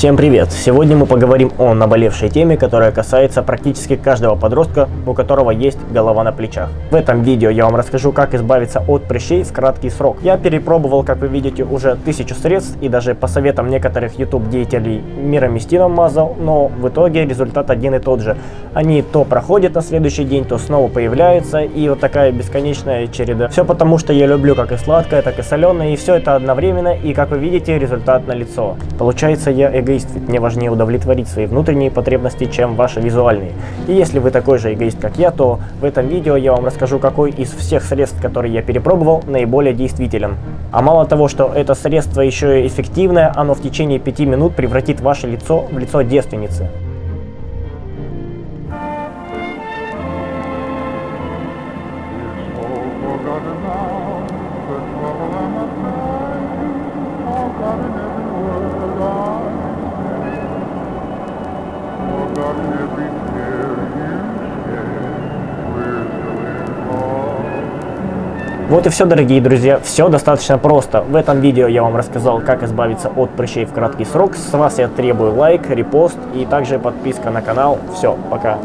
Всем привет! Сегодня мы поговорим о наболевшей теме, которая касается практически каждого подростка, у которого есть голова на плечах. В этом видео я вам расскажу, как избавиться от прыщей в краткий срок. Я перепробовал, как вы видите, уже тысячу средств и даже по советам некоторых YouTube деятелей мироместином мазал, но в итоге результат один и тот же. Они то проходят на следующий день, то снова появляются и вот такая бесконечная череда. Все потому, что я люблю как и сладкое, так и соленое и все это одновременно и как вы видите результат на лицо. Получается я эгоист, ведь мне важнее удовлетворить свои внутренние потребности, чем ваши визуальные. И если вы такой же эгоист, как я, то в этом видео я вам расскажу, какой из всех средств, которые я перепробовал, наиболее действителен. А мало того, что это средство еще и эффективное, оно в течение 5 минут превратит ваше лицо в лицо девственницы. forgotten Вот и все, дорогие друзья, все достаточно просто. В этом видео я вам рассказал, как избавиться от прыщей в краткий срок. С вас я требую лайк, репост и также подписка на канал. Все, пока.